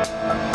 Música